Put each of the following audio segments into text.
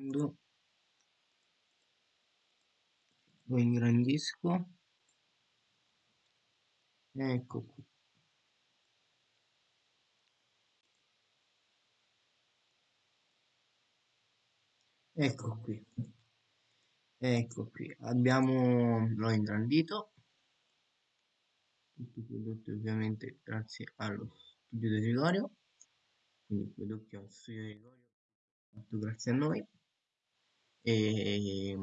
Lo ingrandisco. Ecco qui. Ecco qui. Ecco qui. Abbiamo l'ho ingrandito. Tutti i prodotti ovviamente grazie allo studio di Gregorio. Quindi prodotti allo studio di Gregorio fatto grazie a noi. E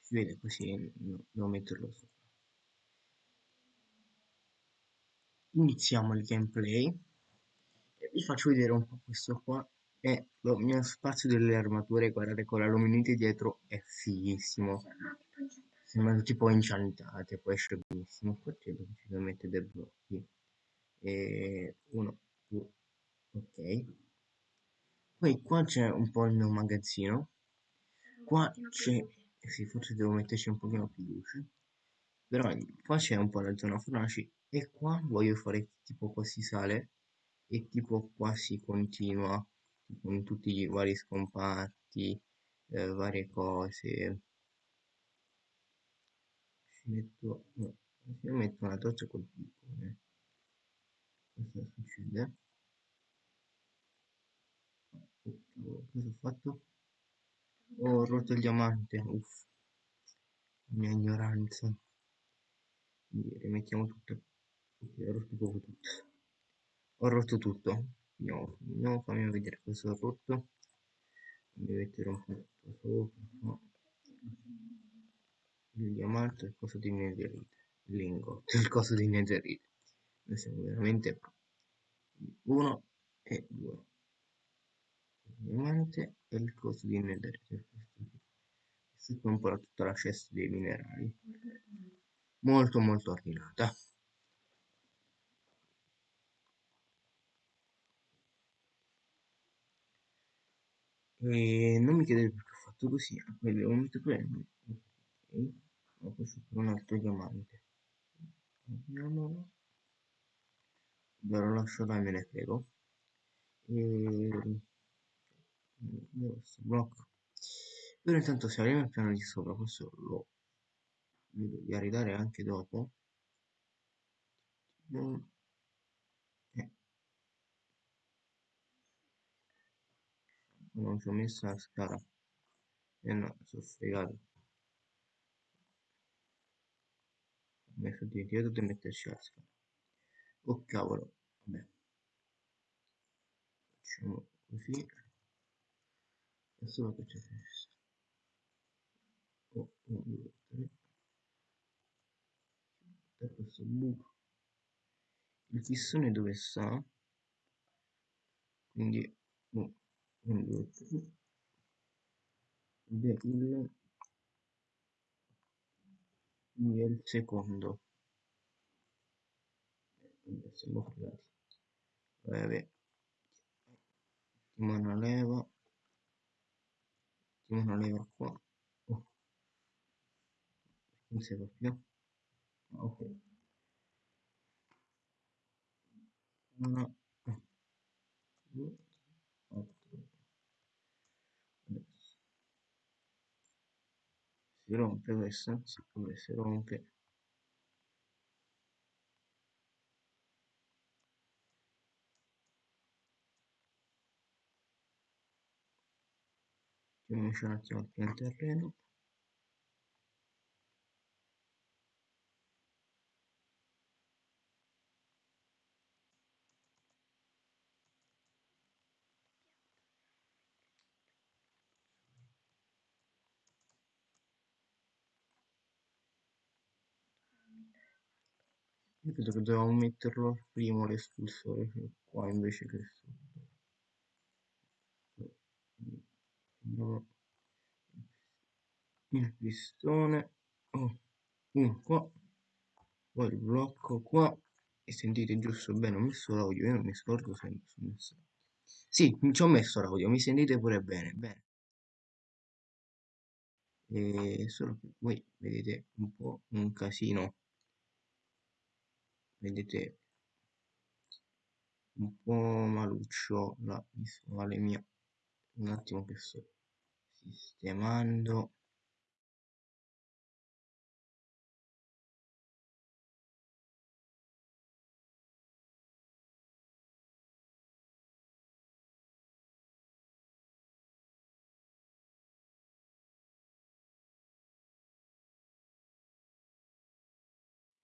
si vede così, devo metterlo sopra. Iniziamo il gameplay e vi faccio vedere un po' questo qua è lo mio spazio delle armature, guardate con la luminite dietro è fighissimo. Sembrano tipo inciantate, poi esce benissimo. Qua c'è decisamente dei blocchi. E uno, due, ok. Poi qua c'è un po' il mio magazzino. Qua c'è, eh sì, forse devo metterci un pochino più luce. Però qua c'è un po' la zona fornaci e qua voglio fare tipo qua si sale e tipo qua si continua con tutti i vari scomparti, eh, varie cose. Ci metto, no, ci metto una torcia col piccone. Cosa succede? Oh, cosa ho fatto? Oh, ho rotto il diamante, uff, mia ignoranza. Quindi rimettiamo tutto. Ho rotto proprio tutto. Ho rotto tutto. Andiamo, andiamo fammi vedere cosa ho rotto. Fammi mettere un po' sopra. No. Il diamante, il coso di netherite. Il il coso di netherite. Noi siamo veramente uno e due. Diamante e il coso di netherite. Un po' tutta la cesta dei minerali. Molto molto ordinata. E non mi chiedete perché ho fatto così, poi devo mettere quello. Ok, ma poi c'è un altro diamante. Vediamolo. Ve lo lascio là, me ne frego. E... Questo blocco. Però intanto se arriviamo al piano di sopra, questo lo vedo di arredare anche dopo. Eh. Non ci ho messo la scala. E eh no, sono fregato. Ho messo dimenticato di metterci la scala. Oh cavolo, vabbè. Facciamo così. Adesso che c'è questo. Oh, 1, 2, 3. Da questo buco. Il fissone dove sta? Quindi 1, 2, 3. Ed è il lui è il secondo siamo fregati vabbè mettiamo una leva mettiamo una leva qua. Oh. non si va più ok. Una due quattro. Adesso. Si rompe questa? Si rompe Mettiamoci un attimo al pian terreno. Io credo che dovevamo metterlo prima l'espulsore qua invece che sotto. Andiamo il pistone oh, uno qua poi il blocco qua e sentite giusto bene ho messo l'audio io non mi scordo sempre sul messaggio sì ci ho messo l'audio mi sentite pure bene bene. E solo che voi vedete un po' un casino. Vedete un po' maluccio la visuale mia. Un attimo che sto sistemando.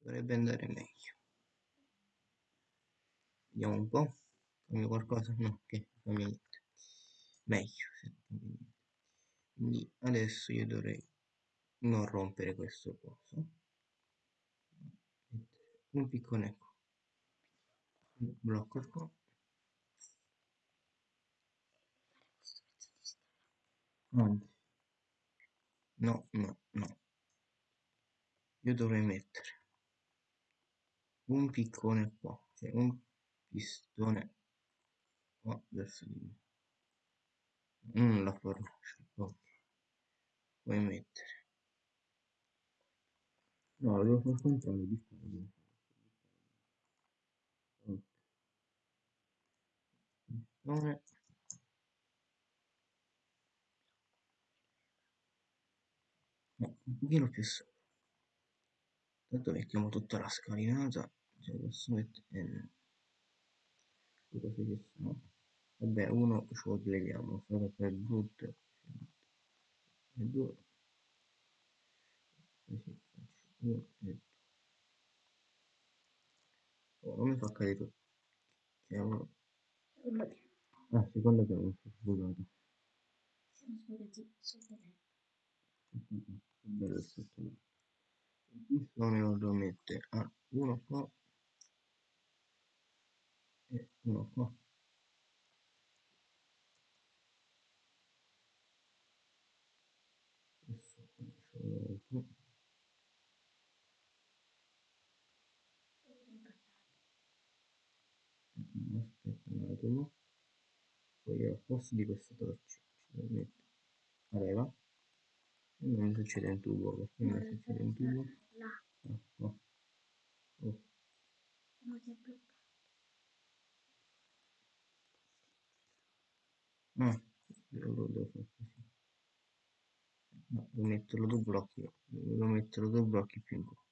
Dovrebbe andare meglio. Vediamo un po' cambia qualcosa? No che cambia niente. Meglio quindi adesso io dovrei non rompere questo coso. Un piccone ecco un blocco qua. No no no. Io dovrei mettere un piccone qua cioè un pistone qua verso di me. Non la fornace ok puoi mettere. No devo far contrario di qua pistone no, un pochino più sopra tanto mettiamo tutta la scalinata cioè posso mettere sono. Vabbè uno ce lo togliamo solo per brutto e due così faccio uno e due oh, non mi fa cadere tutto cavolo ah secondo che mi sono sbucato bello il sotto il pistone lo devo mettere. A uno qua. E uno qua adesso faccio qui aspetta un attimo. Poi al posto di questa torcia ci devo mettere la leva e non succede un tubo perché mi succede un tubo. Ah, no. oh. ah, lo devo fare così no, devo metterlo due blocchi devo metterlo due blocchi più in qua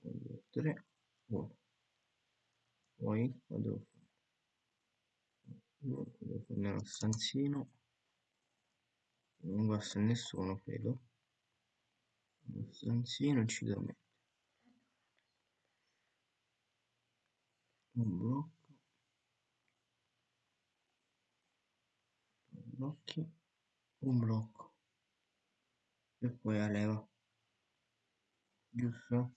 fare 3 1 poi qua devo fare. Devo fare uno stanzino. Non basta nessuno credo. Uno stanzino ci devo mettere. Un blocco. Blocchi un blocco. E poi la leva. Giusto?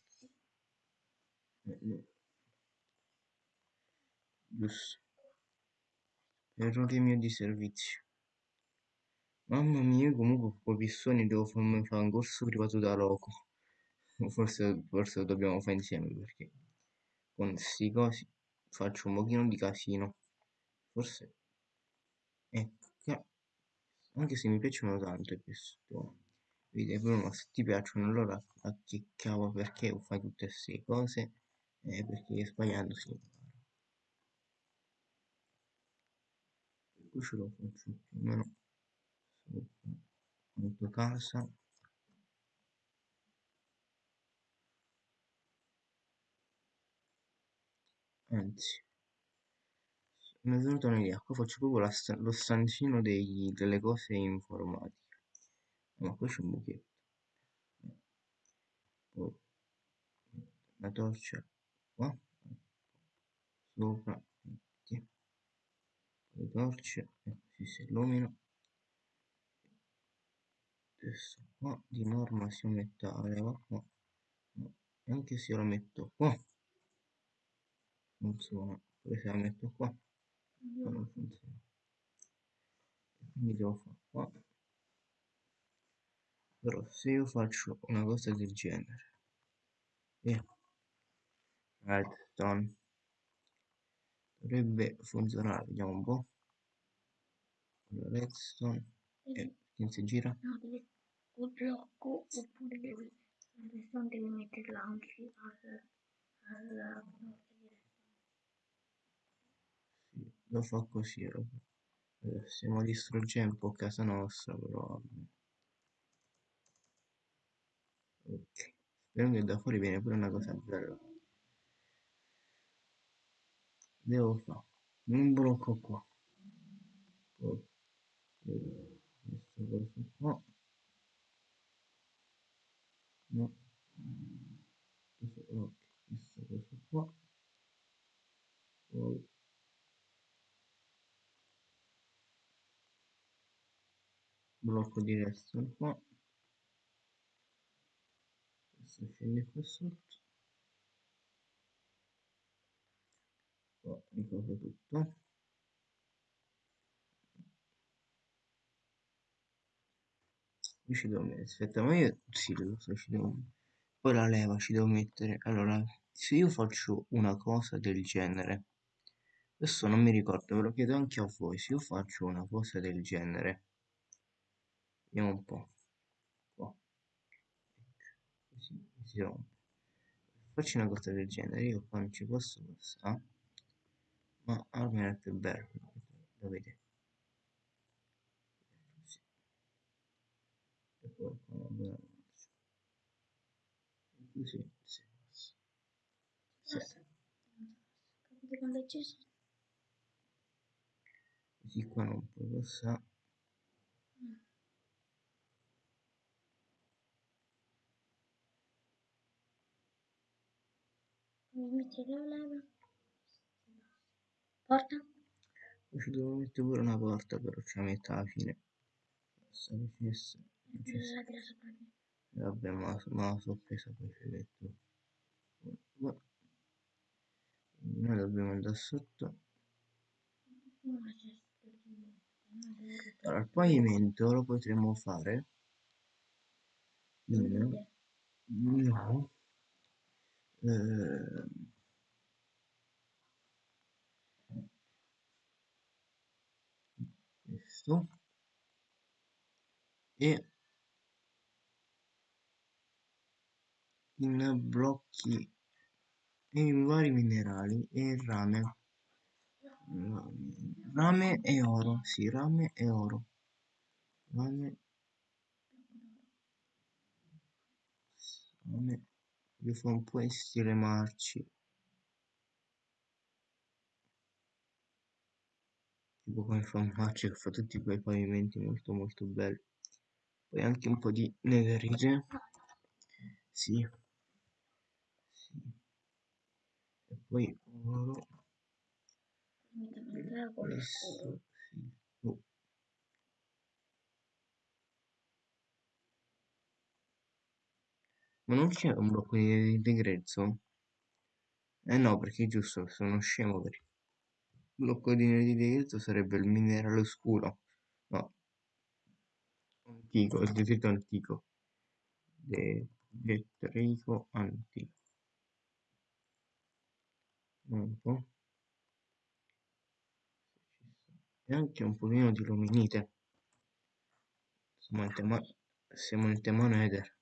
Eh, no. giusto. Errore mio di servizio. Mamma mia comunque con pistoni devo farmi fare un corso privato da loco. Forse, forse lo dobbiamo fare insieme perché con questi cosi faccio un pochino di casino. Forse anche se mi piacciono tanto pistoni vedi Bruno se ti piacciono allora a che cavolo perché fai tutte queste cose eh, perché sbagliando si impara qui ce lo faccio più o meno sopra quanto casa. Anzi mi è venuta un'idea qua faccio proprio la lo stanzino dei- delle cose informatiche. Ma qua c'è un buchetto poi la torcia qua sopra metti. Le torce e così si illumina adesso qua di norma si mette la leva qua. Anche se la metto qua. Funziona poi se la metto qua non funziona. Quindi devo fare qua però se io faccio una cosa del genere e redstone dovrebbe funzionare vediamo un po' allora, redstone e chi si gira? No, devi col blocco oppure devi redstone devi metterla anche al, al porta di redstone. sì, lo fa così. Eh, stiamo distruggendo un po' casa nostra, però... Ok. Spero che da fuori viene pure una cosa bella. Devo fare un blocco qua. Poi, questa cosa qua. No. Questo, ok, questa cosa qua. Poi blocco di redstone qua. Questo scende qua sotto. Qua ricopro tutto. Io ci devo mettere, aspetta, ma io sì, lo so, ci devo Poi la leva ci devo mettere. Allora, se io faccio una cosa del genere, adesso non mi ricordo, ve lo chiedo anche a voi, se io faccio una cosa del genere, vediamo un po', qua, così si rompe. Faccio una cosa del genere, io qua non ci posso passare, ma almeno è più bello, lo vedete. Così. E poi qua una bella marcia. Così, sì. Sì. Quando è acceso? Così qua non puoi passare. Mi metti la leva. Porta? Ci devo mettere pure una porta, però ce la metto alla fine. Sta facesse. non ci sta. La tira sopra di me. Vabbè, ma, ma la sorpresa poi ci metto. Noi dobbiamo andare sotto. Allora, il pavimento lo potremmo fare. No. Eh, questo. E in blocchi e in vari minerali e rame. Rame e oro, sì, rame e oro. Rame, rame. Io fa un po' in stile marci. Tipo come fa marci che fa tutti quei pavimenti molto molto belli. Poi anche un po' di netherite. Sì. Sì. E poi oro. Questo, sì. Oh. Ma non c'è un blocco di, di grezzo? Eh no, perché giusto, sono scemo per il blocco di, di grezzo sarebbe il minerale scuro. No, antico, il detrito antico. De- detrito antico. Un po'. E anche un pochino di luminite. Siamo siamo in tema nether.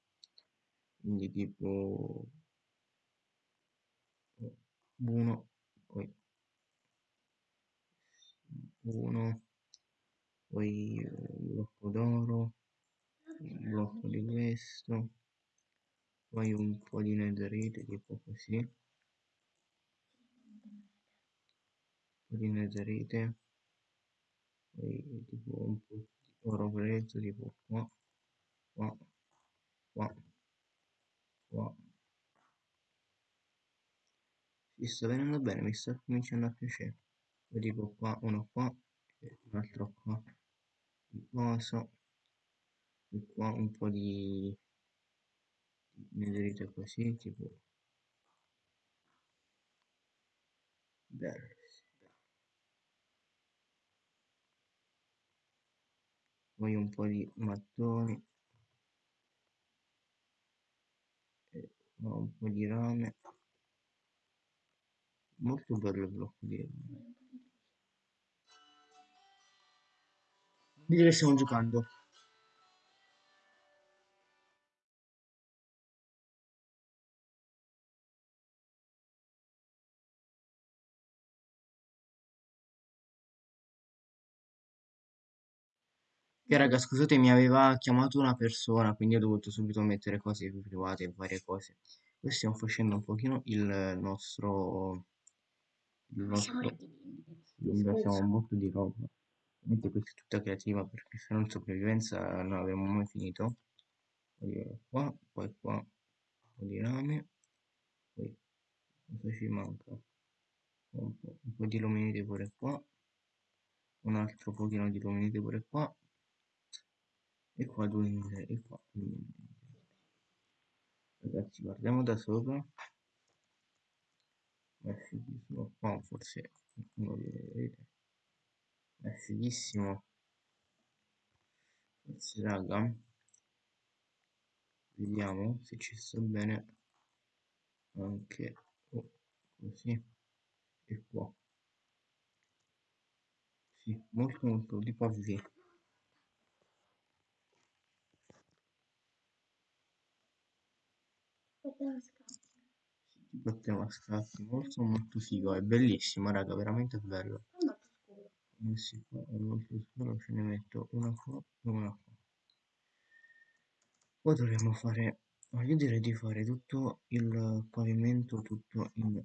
Quindi tipo uno, poi uno, poi un blocco d'oro, un blocco di questo, poi un po' di netherite, tipo così, un po' di netherite, poi tipo un po' di oro grezzo, tipo qua, qua, qua, qua. Ci sta venendo bene, mi sta cominciando a piacere. Poi tipo qua, uno qua, e un altro qua, di coso, e qua un po' di netherite così, tipo bello. Poi un po' di mattoni, e qua un po' di rame. Molto bello il blocco di rame. Che stiamo giocando? Che raga, scusate, mi aveva chiamato una persona, quindi ho dovuto subito mettere cose più private e varie cose. Poi stiamo facendo un pochino il nostro... Il siamo nostro... un botto di roba. Ovviamente questa è tutta creativa perché se non sopravvivenza non avremmo mai finito. Poi qua, poi qua, un po' di rame, poi cosa ci manca? Un po', un po' di luminite pure qua, un altro pochino di luminite pure qua, e qua due luminite, e qua due luminite. Ragazzi, guardiamo da sopra. È fighissimo. Qua forse qualcuno vedete. È fighissimo. Forse raga. Vediamo se ci sta bene anche oh, così e qua. Sì, molto molto di così. Scatti. Tipo a scatti, molto molto figo, è bellissimo raga, veramente bello. È scuro. Qua è molto scuro, ce ne metto una qua e una qua. Poi dovremmo fare, ma io direi di fare tutto il pavimento tutto in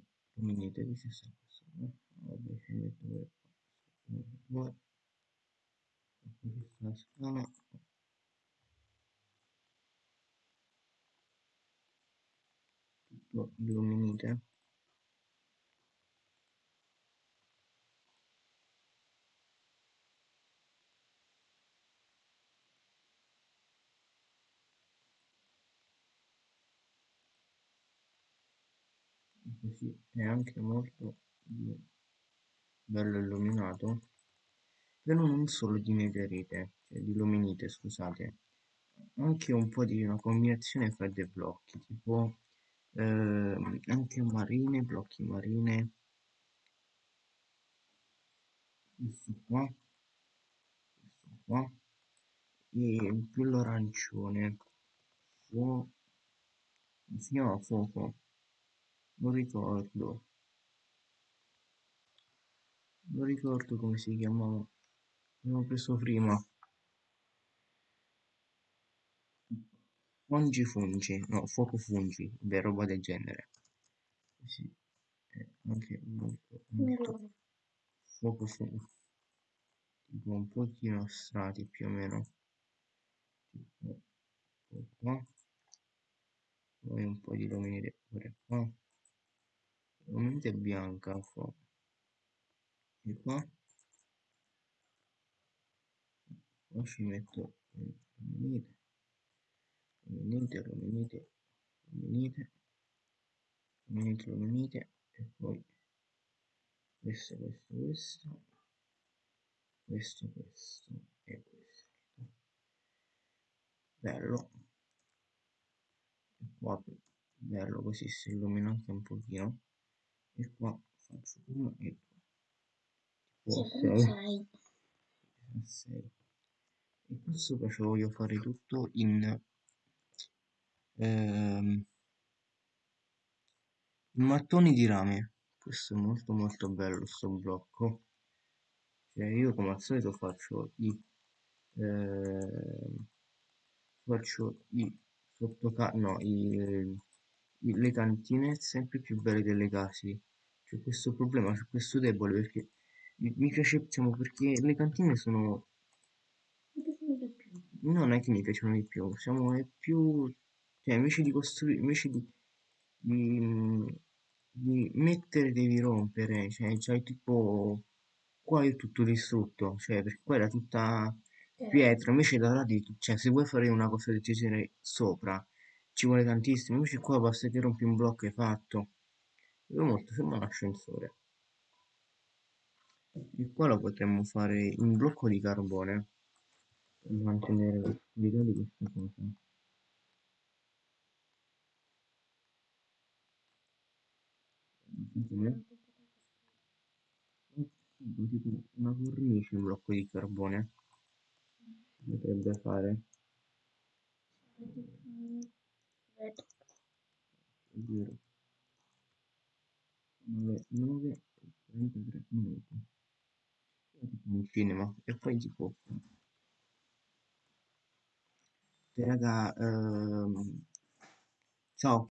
sta questo? No? Vabbè, ci metto qua. Sta la scala, tutto in luminite. Così è anche molto bello illuminato. Però non solo di netherite, cioè di luminite, scusate, anche un po' di una combinazione fra dei blocchi, tipo ehm, anche marine, blocchi marine, questo qua, questo qua, e più l'arancione, fuoco, si chiama? Fuoco, non ricordo, non ricordo come si chiamava, l'avevo preso prima, fungi fungi, no, fuoco fungi, beh, roba del genere, sì, è anche molto, molto fuoco fungi, tipo un pochino strati più o meno, tipo qua, poi un po' di luminite pure qua, luminite bianca, qua, e qua, qua ci metto luminite, luminite, luminite, luminite, luminite, luminite, e poi questo, questo, questo, questo, questo e questo. Bello. E qua bello così si illumina anche un pochino. E qua faccio uno e due. Tipo Sì, come sei. sai? a 6 e qua sopra ce lo voglio fare tutto in ehm, mattoni di rame. Questo è molto molto bello sto blocco. Cioè io come al solito faccio i ehm, faccio i sottoca no i, i- le cantine sempre più belle delle case. C'è questo problema c'è questo debole perché mi piace diciamo perché le cantine sono. Non è che mi piacciono di più, siamo è più, cioè invece di costruire, invece di, di, di mettere devi rompere, cioè c'hai tipo, qua è tutto distrutto, cioè perché qua era tutta Eh, pietra, invece da là di, cioè se vuoi fare una cosa del genere sopra, ci vuole tantissimo, invece qua basta che rompi un blocco e fatto, io molto sembra un ascensore, e qua lo potremmo fare in blocco di carbone, per mantenere l'idea di questa cosa. Come? Tipo tipo una cornice in blocco di carbone potrebbe fare, Vedo. ovvero 9, 9 e 33 minuti. È un cinema e poi tipo raga, ehm, ciao.